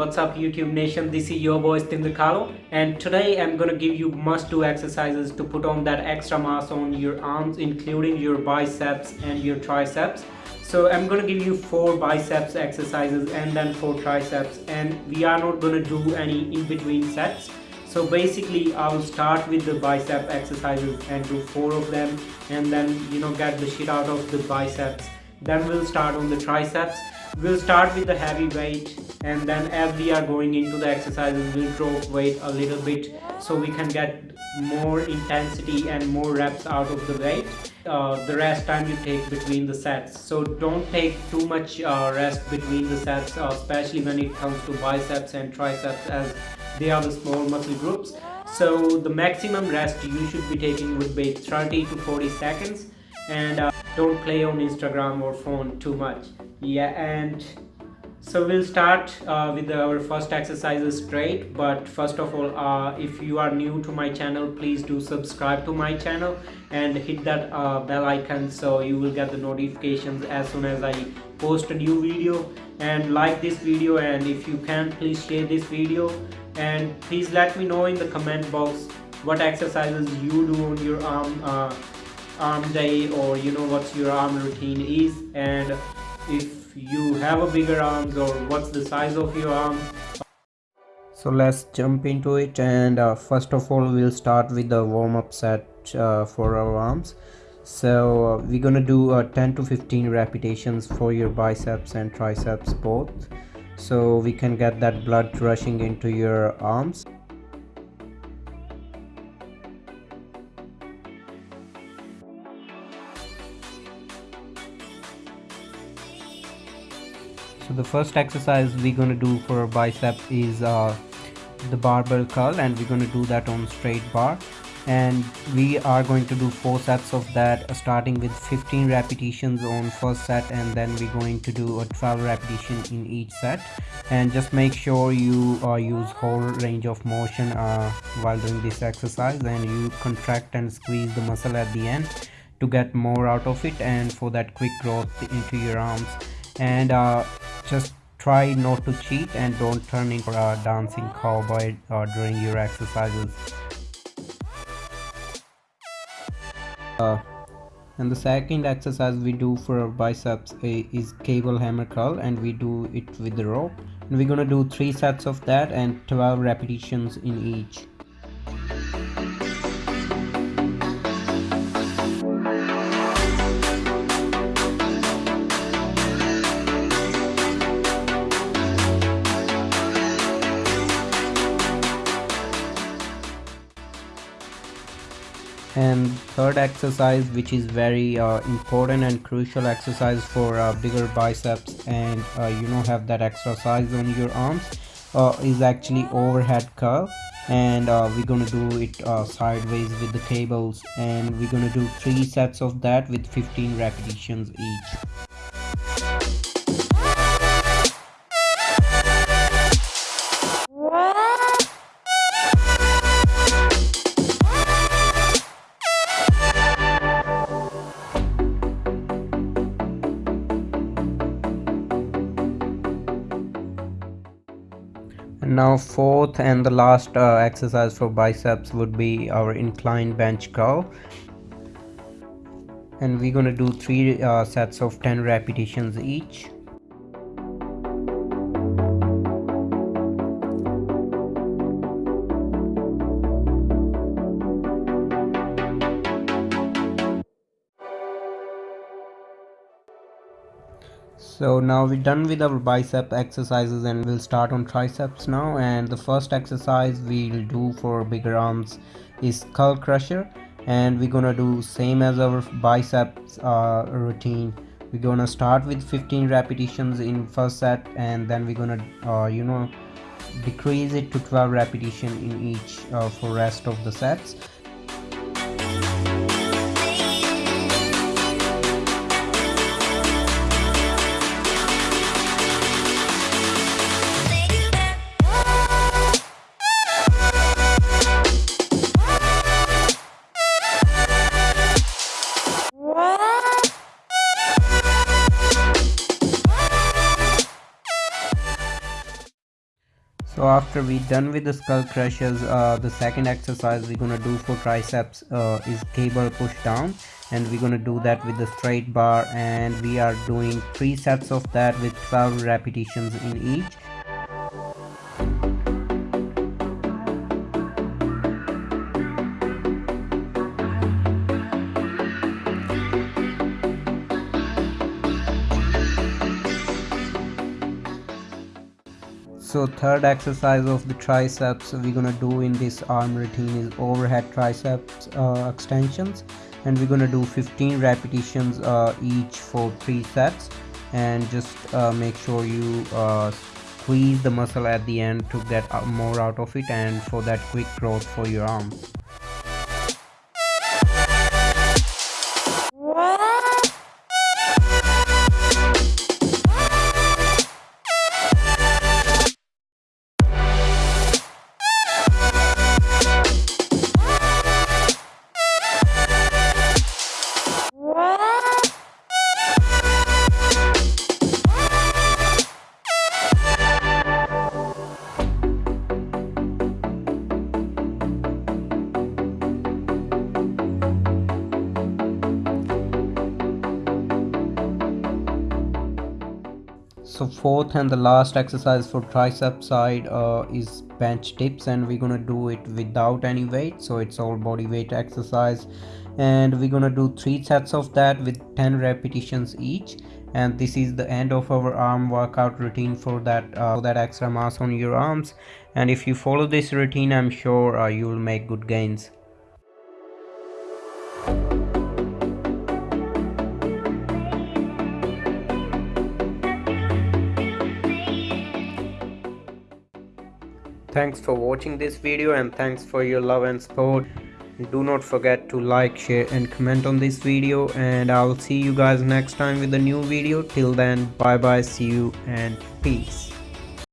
what's up YouTube nation? This is your boy Stinder Carlo and today I'm gonna give you must do exercises to put on that extra mass on your arms including your biceps and your triceps. So I'm gonna give you four biceps exercises and then four triceps and we are not gonna do any in between sets. So basically I will start with the bicep exercises and do four of them and then you know get the shit out of the biceps. Then we'll start on the triceps we'll start with the heavy weight and then as we are going into the exercises we'll drop weight a little bit so we can get more intensity and more reps out of the weight. Uh, the rest time you take between the sets. So don't take too much uh, rest between the sets uh, especially when it comes to biceps and triceps as they are the small muscle groups. So the maximum rest you should be taking would be 30 to 40 seconds. And uh, don't play on Instagram or phone too much yeah and so we'll start uh, with our first exercises straight but first of all uh, if you are new to my channel please do subscribe to my channel and hit that uh, bell icon so you will get the notifications as soon as I post a new video. And like this video and if you can please share this video. And please let me know in the comment box what exercises you do on your arm uh, arm day or you know what's your arm routine is. And if you have a bigger arms or what's the size of your arms. So let's jump into it and uh, first of all we'll start with the warm-up set uh, for our arms. So uh, we're gonna do uh, 10 to 15 repetitions for your biceps and triceps both. So we can get that blood rushing into your arms so the first exercise we're going to do for bicep is uh, the barbell curl and we're going to do that on straight bar. And we are going to do four sets of that uh, starting with 15 repetitions on first set and then we're going to do a 12 repetition in each set. And just make sure you uh, use whole range of motion uh, while doing this exercise and you contract and squeeze the muscle at the end to get more out of it and for that quick growth into your arms. And uh, just try not to cheat and don't turn into a dancing cowboy uh, during your exercises. Uh, and the second exercise we do for our biceps is cable hammer curl and we do it with the rope. And we're gonna do three sets of that and 12 repetitions in each and third exercise which is very uh, important and crucial exercise for uh, bigger biceps and uh, you know have that extra size on your arms uh, is actually overhead curl. And uh, we're gonna do it uh, sideways with the cables. And we're gonna do three sets of that with 15 repetitions each now fourth and the last uh, exercise for biceps would be our incline bench curl. And we're gonna do three uh, sets of 10 repetitions each so now we're done with our bicep exercises and we'll start on triceps now. And the first exercise we'll do for bigger arms is skull crusher. And we're gonna do same as our biceps uh, routine. We're gonna start with 15 repetitions in first set and then we're gonna uh, you know decrease it to 12 repetition in each uh, for rest of the sets after we done with the skull crushers uh, the second exercise we're gonna do for triceps uh, is cable push down. And we're gonna do that with the straight bar. And we are doing three sets of that with 12 repetitions in each so third exercise of the triceps we're gonna do in this arm routine is overhead triceps uh, extensions. And we're gonna do 15 repetitions uh, each for three sets and just uh, make sure you uh, squeeze the muscle at the end to get more out of it and for that quick growth for your arms so fourth and the last exercise for tricep side uh, is bench dips and we're gonna do it without any weight. So it's all body weight exercise. And we're gonna do three sets of that with 10 repetitions each. And this is the end of our arm workout routine for that uh, that extra mass on your arms. And if you follow this routine i'm sure uh, you will make good gains Thanks for watching this video and thanks for your love and support. Do not forget to like, share and comment on this video and I'll see you guys next time with a new video. Till then, bye bye, see you and peace.